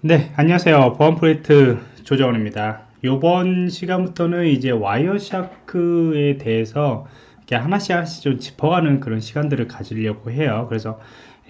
네, 안녕하세요. 보안 프로젝트 조정원입니다. 이번 시간부터는 이제 와이어샤크에 대해서 이렇게 하나씩 하나씩 좀 짚어가는 그런 시간들을 가지려고 해요. 그래서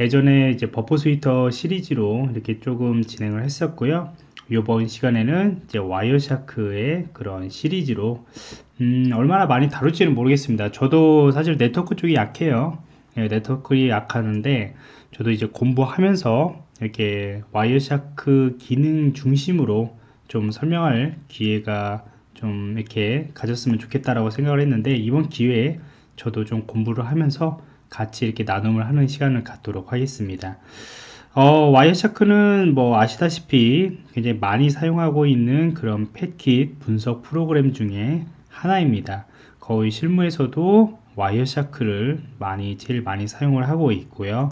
예전에 이제 Burp Suite 시리즈로 이렇게 조금 진행을 했었고요. 이번 시간에는 이제 와이어샤크의 그런 시리즈로 음, 얼마나 많이 다룰지는 모르겠습니다. 저도 사실 네트워크 쪽이 약해요. 네, 네트워크가 약하는데 저도 이제 공부하면서 이렇게 Wireshark 기능 중심으로 좀 설명할 기회가 좀 이렇게 가졌으면 좋겠다라고 생각을 했는데 이번 기회에 저도 좀 공부를 하면서 같이 이렇게 나눔을 하는 시간을 갖도록 하겠습니다. 어, Wireshark는 뭐 아시다시피 굉장히 많이 사용하고 있는 그런 패킷 분석 프로그램 중에 하나입니다. 거의 실무에서도 Wireshark를 많이 제일 많이 사용을 하고 있고요.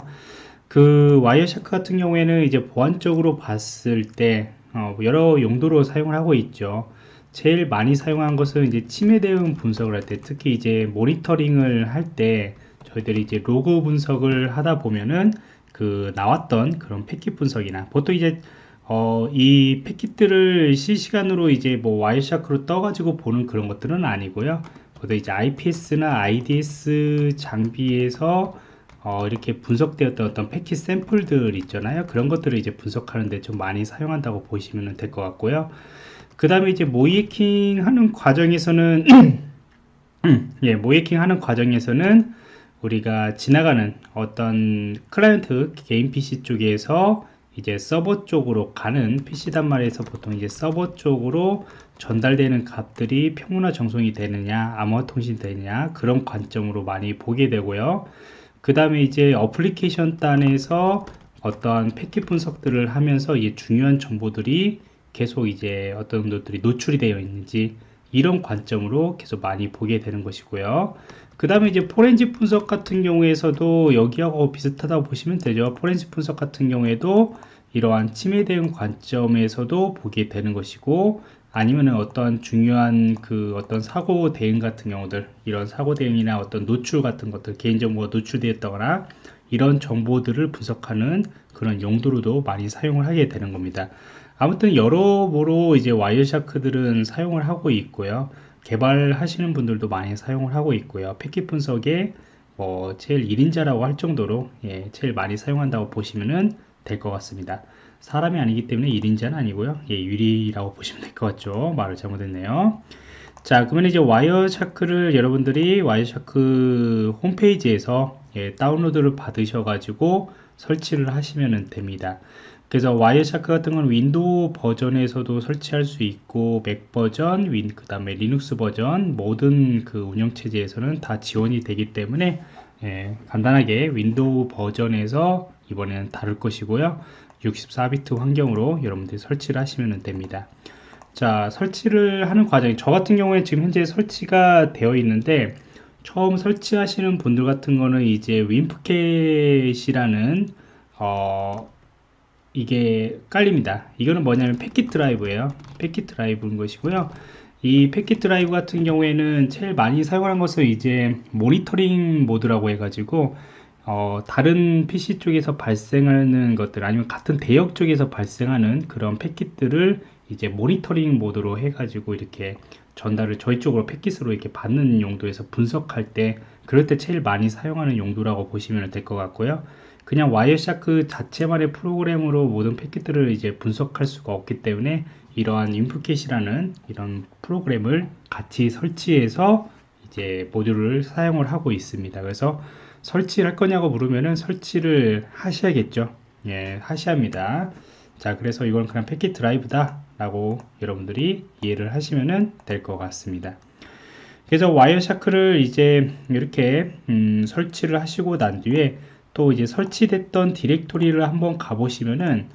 그 Wireshark 같은 경우에는 이제 보안적으로 봤을 때 어, 여러 용도로 사용을 하고 있죠. 제일 많이 사용한 것은 이제 침해 대응 분석을 할 때, 특히 이제 모니터링을 할 때 저희들이 이제 로그 분석을 하다 보면은 그 나왔던 그런 패킷 분석이나 보통 이제 어, 이 패킷들을 실시간으로 이제 뭐 Wireshark로 떠가지고 보는 그런 것들은 아니고요. 보통 이제 IPS나 IDS 장비에서 어, 이렇게 분석되었던 어떤 패킷 샘플들 있잖아요. 그런 것들을 이제 분석하는데 좀 많이 사용한다고 보시면 될 것 같고요. 그 다음에 이제 모이킹 하는 과정에서는 예, 모이킹 하는 과정에서는 우리가 지나가는 어떤 클라이언트 개인 PC 쪽에서 이제 서버 쪽으로 가는 PC 단말에서 보통 이제 서버 쪽으로 전달되는 값들이 평문화 정송이 되느냐 암호화 통신 되느냐 그런 관점으로 많이 보게 되고요 그 다음에 이제 어플리케이션 단에서 어떠한 패킷 분석들을 하면서 이 중요한 정보들이 계속 이제 어떤 것들이 노출이 되어 있는지 이런 관점으로 계속 많이 보게 되는 것이고요. 그 다음에 이제 포렌식 분석 같은 경우에서도 여기하고 비슷하다고 보시면 되죠. 포렌식 분석 같은 경우에도 이러한 침해 대응 관점에서도 보게 되는 것이고 아니면은 어떤 중요한 그 어떤 사고 대응 같은 경우들 이런 사고 대응이나 어떤 노출 같은 것들 개인정보가 노출되었다거나 이런 정보들을 분석하는 그런 용도로도 많이 사용을 하게 되는 겁니다. 아무튼 여러모로 이제 Wireshark들은 사용을 하고 있고요. 개발하시는 분들도 많이 사용을 하고 있고요. 패킷 분석에 뭐 제일 1인자라고 할 정도로 예, 제일 많이 사용한다고 보시면 될 것 같습니다 사람이 아니기 때문에 1인자는 아니고요. 예, 1위라고 보시면 될 것 같죠. 말을 잘못했네요. 자 그러면 이제 Wireshark를 여러분들이 Wireshark 홈페이지에서 예, 다운로드를 받으셔 가지고 설치를 하시면 됩니다. 그래서 Wireshark 같은 건 윈도우 버전에서도 설치할 수 있고 맥 버전, 윈, 그 다음에 리눅스 버전 모든 그 운영체제에서는 다 지원이 되기 때문에 예, 간단하게 윈도우 버전에서 이번에는 다룰 것이고요 64비트 환경으로 여러분들이 설치를 하시면 됩니다. 자 설치를 하는 과정이 저 같은 경우에 지금 현재 설치가 되어 있는데 처음 설치하시는 분들 같은 거는 이제 WinPcap이라는 어 이게 깔립니다. 이거는 뭐냐면 패킷 드라이브예요. 패킷 드라이브인 것이고요. 이 패킷 드라이브 같은 경우에는 제일 많이 사용하는 것은 이제 모니터링 모드라고 해가지고 어, 다른 PC 쪽에서 발생하는 것들 아니면 같은 대역 쪽에서 발생하는 그런 패킷들을 이제 모니터링 모드로 해가지고 이렇게 전달을 저희 쪽으로 패킷으로 이렇게 받는 용도에서 분석할 때 그럴 때 제일 많이 사용하는 용도라고 보시면 될 것 같고요. 그냥 Wireshark 자체만의 프로그램으로 모든 패킷들을 이제 분석할 수가 없기 때문에 이러한 WinPcap이라는 이런 프로그램을 같이 설치해서 이제 모듈을 사용을 하고 있습니다. 그래서 설치를 할 거냐고 물으면은 설치를 하셔야겠죠. 예 하셔야 합니다. 자 그래서 이건 그냥 패킷 드라이브다 라고 여러분들이 이해를 하시면 될 것 같습니다. 그래서 와이어샤크를 이제 이렇게 음, 설치를 하시고 난 뒤에 또 이제 설치됐던 디렉토리를 한번 가보시면은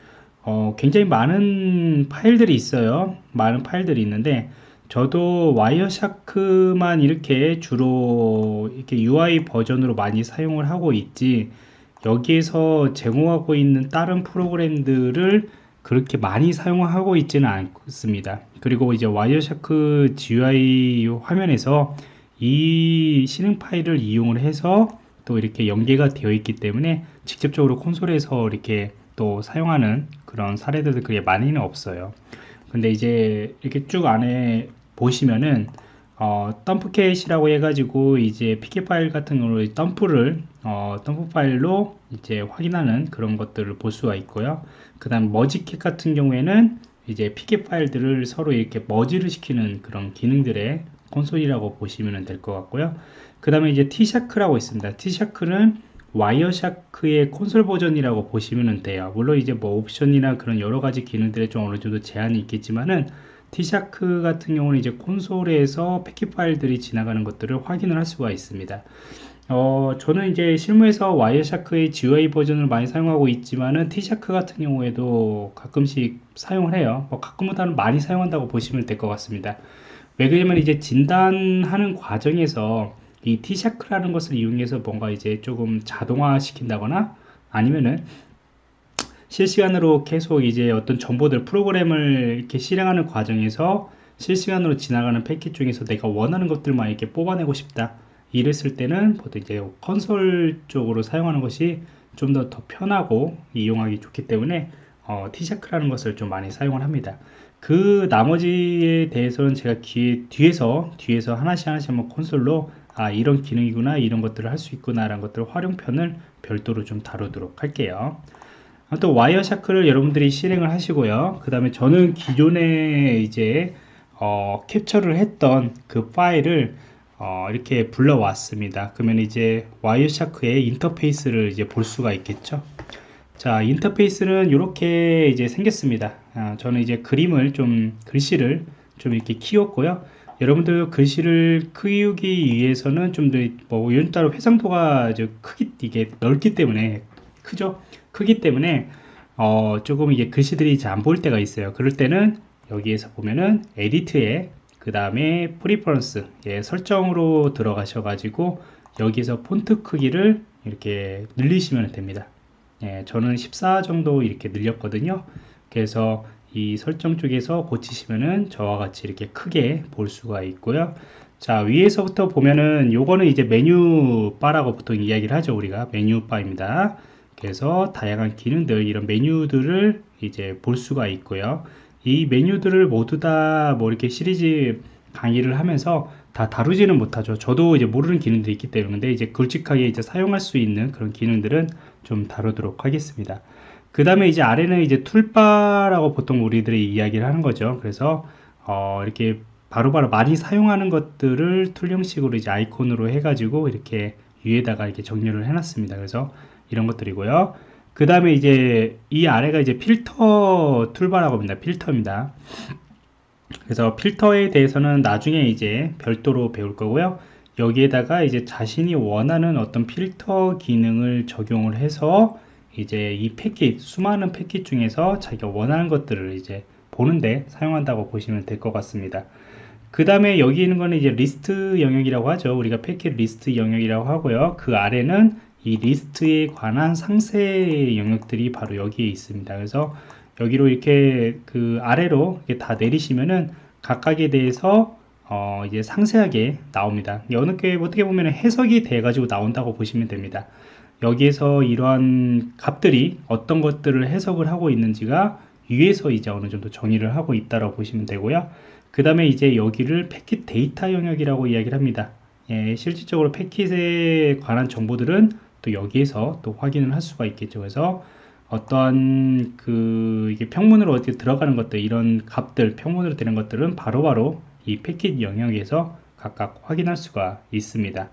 어, 굉장히 많은 파일들이 있어요. 많은 파일들이 있는데 저도 와이어샤크만 이렇게 주로 이렇게 UI 버전으로 많이 사용을 하고 있지 여기에서 제공하고 있는 다른 프로그램들을 그렇게 많이 사용하고 있지는 않습니다. 그리고 이제 Wireshark GUI 화면에서 이 실행 파일을 이용을 해서 또 이렇게 연계가 되어 있기 때문에 직접적으로 콘솔에서 이렇게 또 사용하는 그런 사례들도 그게 많이는 없어요. 근데 이제 이렇게 쭉 안에 보시면은 어, dumpcap이라고 해가지고 이제 PCAP 파일 같은 경우로 덤프를 어, 덤프 파일로 이제 확인하는 그런 것들을 볼 수가 있고요. 그 다음 mergecap 같은 경우에는 이제 PCAP 파일들을 서로 이렇게 merge를 시키는 그런 기능들의 콘솔이라고 보시면 될 것 같고요. 그 다음에 이제 TShark라고 있습니다. T샤크는 와이어샤크의 콘솔 버전이라고 보시면 돼요. 물론 이제 뭐 옵션이나 그런 여러 가지 기능들에 좀 어느 정도 제한이 있겠지만은 TShark 같은 경우는 이제 콘솔에서 패킷 파일들이 지나가는 것들을 확인을 할 수가 있습니다. 어, 저는 이제 실무에서 와이어샤크의 GUI 버전을 많이 사용하고 있지만은 TShark 같은 경우에도 가끔씩 사용을 해요. 뭐 가끔보다는 많이 사용한다고 보시면 될 것 같습니다. 왜 그러냐면 이제 진단하는 과정에서 이 T샤크라는 것을 이용해서 뭔가 이제 조금 자동화 시킨다거나 아니면은 실시간으로 계속 이제 어떤 정보들 프로그램을 이렇게 실행하는 과정에서 실시간으로 지나가는 패킷 중에서 내가 원하는 것들만 이렇게 뽑아내고 싶다. 이랬을 때는 보통 이제 컨솔 쪽으로 사용하는 것이 좀 더 더 편하고 이용하기 좋기 때문에 어, T샤크라는 것을 좀 많이 사용을 합니다. 그 나머지에 대해서는 제가 뒤에, 뒤에서 뒤에서 하나씩 하나씩 한번 콘솔로 아 이런 기능이구나 이런 것들을 할 수 있구나 라는 것들 활용편을 별도로 좀 다루도록 할게요 또 Wireshark를 여러분들이 실행을 하시고요. 그 다음에 저는 기존에 이제 어, 캡처를 했던 그 파일을 어, 이렇게 불러왔습니다. 그러면 이제 와이어샤크의 인터페이스를 이제 볼 수가 있겠죠? 자 인터페이스는 이렇게 이제 생겼습니다. 아, 저는 이제 그림을 좀 글씨를 좀 이렇게 키웠고요. 여러분들 글씨를 키우기 위해서는 좀 더 뭐 따로 해상도가 크기 이게 넓기 때문에 크죠 크기 때문에 어, 조금 이게 글씨들이 잘 안 보일 때가 있어요. 그럴 때는 여기에서 보면은 Edit에 그 다음에 Preference 예, 설정으로 들어가셔 가지고 여기서 폰트 크기를 이렇게 늘리시면 됩니다. 예, 저는 14 정도 이렇게 늘렸거든요. 그래서 이 설정 쪽에서 고치시면은 저와 같이 이렇게 크게 볼 수가 있고요. 자 위에서부터 보면은 요거는 이제 메뉴 바라고 보통 이야기를 하죠 우리가. 메뉴 바입니다 그래서 다양한 기능들 이런 메뉴들을 이제 볼 수가 있고요. 이 메뉴들을 모두 다 뭐 이렇게 시리즈 강의를 하면서 다 다루지는 못하죠. 저도 이제 모르는 기능들이 있기 때문에 이제 굵직하게 이제 사용할 수 있는 그런 기능들은 좀 다루도록 하겠습니다. 그 다음에 이제 아래는 이제 툴바라고 보통 우리들이 이야기를 하는 거죠. 그래서 어 이렇게 바로바로 바로 많이 사용하는 것들을 툴 형식으로 이제 아이콘으로 해가지고 이렇게 위에다가 이렇게 정렬을 해놨습니다. 그래서 이런 것들이고요. 그 다음에 이제 이 아래가 이제 필터 툴바라고 합니다. 필터입니다. 그래서 필터에 대해서는 나중에 이제 별도로 배울 거고요. 여기에다가 이제 자신이 원하는 어떤 필터 기능을 적용을 해서 이제 이 패킷 수많은 패킷 중에서 자기가 원하는 것들을 이제 보는데 사용한다고 보시면 될 것 같습니다. 그 다음에 여기 있는 거는 이제 리스트 영역이라고 하죠. 우리가 패킷 리스트 영역이라고 하고요. 그 아래는 이 리스트에 관한 상세 영역들이 바로 여기에 있습니다. 그래서 여기로 이렇게 그 아래로 이렇게 다 내리시면은 각각에 대해서 어 이제 상세하게 나옵니다. 어느 게 어떻게 보면 해석이 돼 가지고 나온다고 보시면 됩니다. 여기에서 이러한 값들이 어떤 것들을 해석을 하고 있는지가 위에서 이제 어느 정도 정의를 하고 있다고 보시면 되고요. 그 다음에 이제 여기를 패킷 데이터 영역이라고 이야기를 합니다. 예, 실질적으로 패킷에 관한 정보들은 또 여기에서 또 확인을 할 수가 있겠죠. 그래서 어떠한 그 이게 평문으로 어떻게 들어가는 것들 이런 값들 평문으로 되는 것들은 바로바로 바로 이 패킷 영역에서 각각 확인할 수가 있습니다.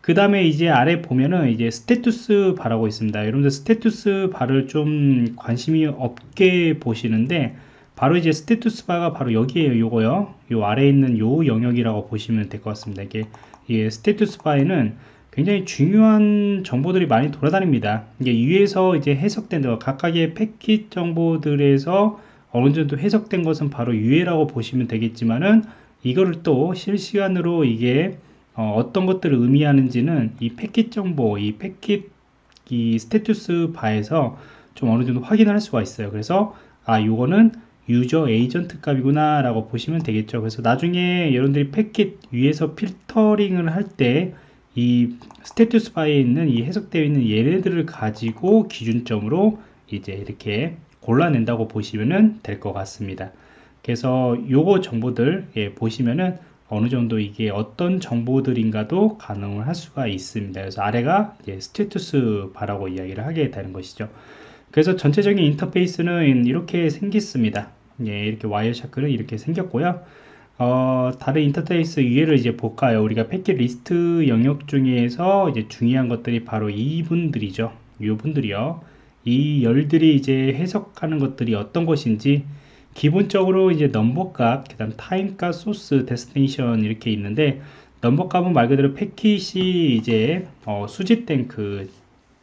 그 다음에 이제 아래 보면은 이제 status bar라고 있습니다. 여러분들 status bar를 좀 관심이 없게 보시는데 바로 이제 status bar가 바로 여기에요. 요거요. 요 아래에 있는 요 영역이라고 보시면 될 것 같습니다. 이게 이 status bar에는 굉장히 중요한 정보들이 많이 돌아다닙니다. 이게 위에서 이제 해석된 각각의 패킷 정보들에서 어느 정도 해석된 것은 바로 위에라고 보시면 되겠지만은 이거를 또 실시간으로 이게 어, 떤 것들을 의미하는지는 이 패킷 정보, 이 패킷 이 status bar에서 좀 어느 정도 확인을 할 수가 있어요. 그래서 아 요거는 user agent 값이구나 라고 보시면 되겠죠. 그래서 나중에 여러분들이 패킷 위에서 필터링을 할 때 이 status bar에 있는 이 해석되어 있는 얘네들을 가지고 기준점으로 이제 이렇게 골라낸다고 보시면 될 것 같습니다. 그래서 요거 정보들 예, 보시면은 어느 정도 이게 어떤 정보들인가도 가늠을 할 수가 있습니다. 그래서 아래가 status bar라고 이야기를 하게 되는 것이죠. 그래서 전체적인 인터페이스는 이렇게 생겼습니다. 예, 이렇게 Wireshark는 이렇게 생겼고요. 어, 다른 인터페이스 위에를 이제 볼까요? 우리가 패킷 리스트 영역 중에서 이제 중요한 것들이 바로 이분들이죠. 이 분들이요. 이 열들이 이제 해석하는 것들이 어떤 것인지 기본적으로 이제 넘버 값, 그 다음 타임 값, 소스, destination 이렇게 있는데 넘버 값은 말 그대로 패킷이 이제 어, 수집된 그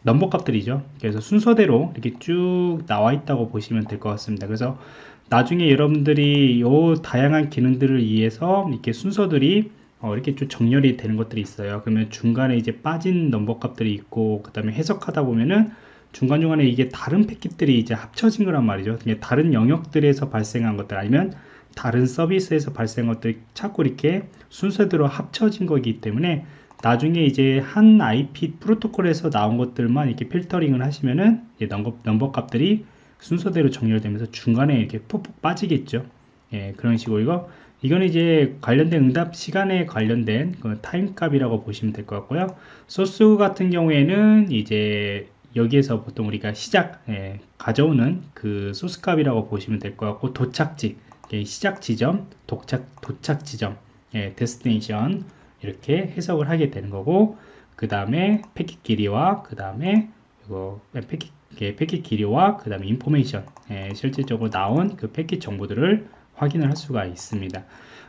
넘버 값들이죠. 그래서 순서대로 이렇게 쭉 나와 있다고 보시면 될 것 같습니다. 그래서 나중에 여러분들이 요 다양한 기능들을 위해서 이렇게 순서들이 어, 이렇게 좀 정렬이 되는 것들이 있어요. 그러면 중간에 이제 빠진 넘버 값들이 있고 그 다음에 해석하다 보면은 중간중간에 이게 다른 패킷들이 이제 합쳐진 거란 말이죠. 다른 영역들에서 발생한 것들 아니면 다른 서비스에서 발생한 것들 자꾸 이렇게 순서대로 합쳐진 거기 때문에 나중에 이제 한 IP 프로토콜에서 나온 것들만 이렇게 필터링을 하시면은 넘버, 넘버 값들이 순서대로 정렬되면서 중간에 이렇게 푹푹 빠지겠죠. 예, 그런 식으로 이거 이거는 이제 관련된 응답 시간에 관련된 그 타임 값이라고 보시면 될 것 같고요. 소스 같은 경우에는 이제 여기에서 보통 우리가 시작 예, 가져오는 그 소스 값이라고 보시면 될 것 같고 도착지 예, 시작 지점 도착 도착 지점 예, destination 이렇게 해석을 하게 되는 거고 그 다음에 패킷 길이와 그 다음에 이거 패킷 패킷 길이와 그 다음에 information 예, 실질적으로 나온 그 패킷 정보들을 확인을 할 수가 있습니다.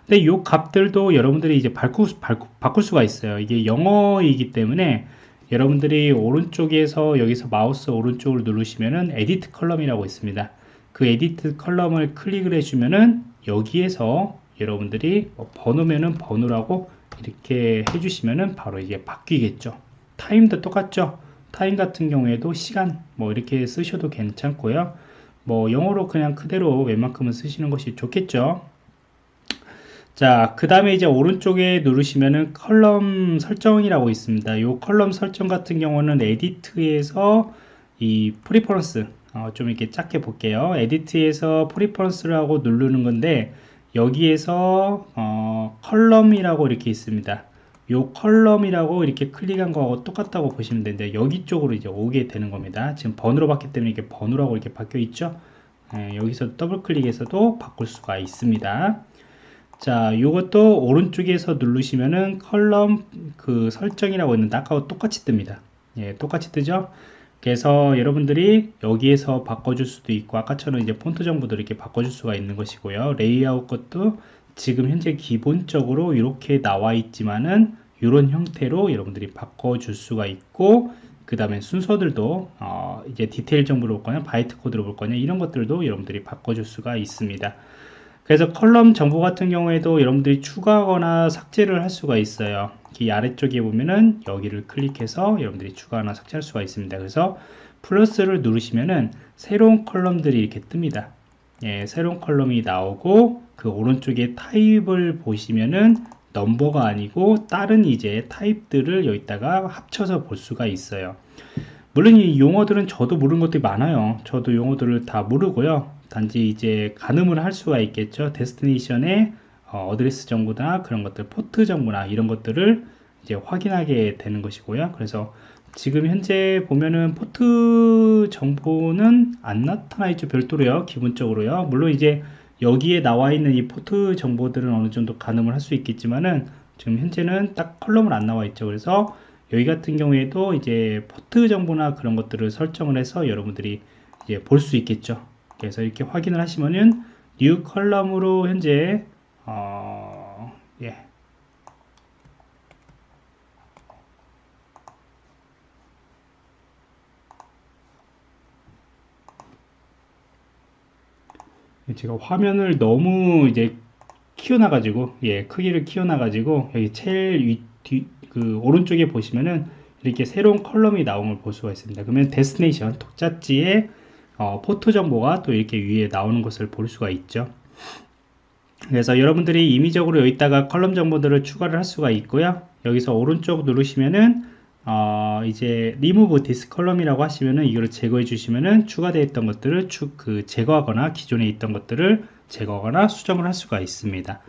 근데 이 값들도 여러분들이 이제 바꿀, 바꿀 수가 있어요. 이게 영어이기 때문에 여러분들이 오른쪽에서 여기서 마우스 오른쪽을 누르시면은 edit column이라고 있습니다. 그 edit column을 클릭을 해주면은 여기에서 여러분들이 뭐 번호면은 번호라고 이렇게 해주시면은 바로 이게 바뀌겠죠. 타임도 똑같죠. 타임 같은 경우에도 시간 뭐 이렇게 쓰셔도 괜찮고요. 뭐 영어로 그냥 그대로 웬만큼은 쓰시는 것이 좋겠죠. 자, 그 다음에 이제 오른쪽에 누르시면은 column 설정이라고 있습니다. 이 column 설정 같은 경우는 edit에서 이 preference 어, 좀 이렇게 작게 볼게요. edit에서 preference를 하고 누르는 건데 여기에서 어, column이라고 이렇게 있습니다. 이 column이라고 이렇게 클릭한 거하고 똑같다고 보시면 되는데 여기 쪽으로 이제 오게 되는 겁니다. 지금 번호로 봤기 때문에 이렇게 번호라고 이렇게 바뀌어 있죠. 예, 여기서 더블 클릭해서도 바꿀 수가 있습니다. 자, 이것도 오른쪽에서 누르시면은 column 그 설정이라고 있는데 아까와 똑같이 뜹니다. 예, 똑같이 뜨죠? 그래서 여러분들이 여기에서 바꿔줄 수도 있고 아까처럼 이제 폰트 정보도 이렇게 바꿔줄 수가 있는 것이고요. 레이아웃 것도 지금 현재 기본적으로 이렇게 나와 있지만은 이런 형태로 여러분들이 바꿔줄 수가 있고 그 다음에 순서들도 어 이제 디테일 정보를 볼 거냐 바이트 코드로 볼 거냐 이런 것들도 여러분들이 바꿔줄 수가 있습니다. 그래서 column 정보 같은 경우에도 여러분들이 추가하거나 삭제를 할 수가 있어요. 이 아래쪽에 보면은 여기를 클릭해서 여러분들이 추가하거나 삭제할 수가 있습니다. 그래서 플러스를 누르시면은 새로운 column들이 이렇게 뜹니다. 예, 새로운 column이 나오고 그 오른쪽에 타입을 보시면은 넘버가 아니고 다른 이제 타입들을 여기다가 합쳐서 볼 수가 있어요. 물론 이 용어들은 저도 모르는 것들이 많아요. 저도 용어들을 다 모르고요. 단지 이제 가늠을 할 수가 있겠죠. destination의 어드레스 정보나 그런 것들, 포트 정보나 이런 것들을 이제 확인하게 되는 것이고요. 그래서 지금 현재 보면은 포트 정보는 안 나타나 있죠. 별도로요. 기본적으로요. 물론 이제 여기에 나와 있는 이 포트 정보들은 어느 정도 가늠을 할 수 있겠지만은 지금 현재는 딱 column은 안 나와 있죠. 그래서 여기 같은 경우에도 이제 포트 정보나 그런 것들을 설정을 해서 여러분들이 이제 볼 수 있겠죠. 그래서 이렇게 확인을 하시면은 new column으로 현재 어, 예. 제가 화면을 너무 이제 키워놔 가지고 예 크기를 키워놔 가지고 여기 제일 위, 뒤, 그 오른쪽에 보시면은 이렇게 새로운 column이 걸 볼 수가 있습니다. 그러면 데스티네이션 독자지에 어, 포트 정보가 또 이렇게 위에 나오는 것을 볼 수가 있죠. 그래서 여러분들이 임의적으로 여기다가 column 정보들을 추가를 할 수가 있고요. 여기서 오른쪽 누르시면은 어, 이제 remove this column이라고 하시면은 이거를 제거해 주시면은 추가되어 있던 것들을 추, 그 제거하거나 기존에 있던 것들을 제거하거나 수정을 할 수가 있습니다.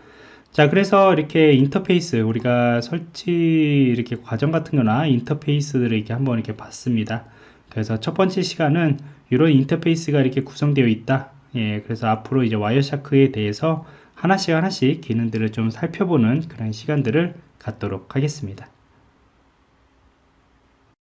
자 그래서 이렇게 인터페이스 우리가 설치 이렇게 과정 같은 거나 인터페이스들을 이렇게 한번 이렇게 봤습니다. 그래서 첫 번째 시간은 이런 인터페이스가 이렇게 구성되어 있다. 예 그래서 앞으로 이제 와이어샤크에 대해서 하나씩 하나씩 기능들을 좀 살펴보는 그런 시간들을 갖도록 하겠습니다